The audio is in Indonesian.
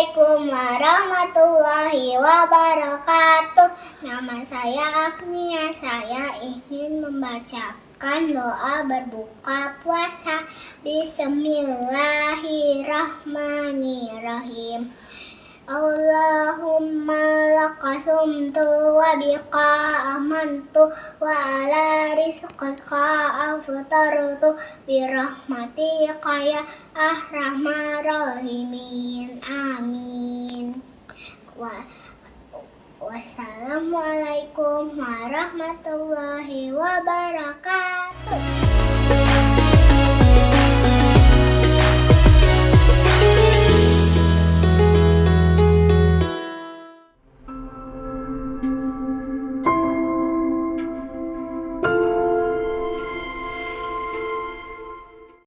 warahmatullahi wabarakatuh. Nama saya Agnia, saya ingin membacakan doa berbuka puasa. Bismillahirrahmanirrahim. Allahumma lakasumtu wa bika amantu wa ala rizqika aftartu birahmatika ya ahramar rahimin. amin wassalamualaikum warahmatullahi wabarakatuh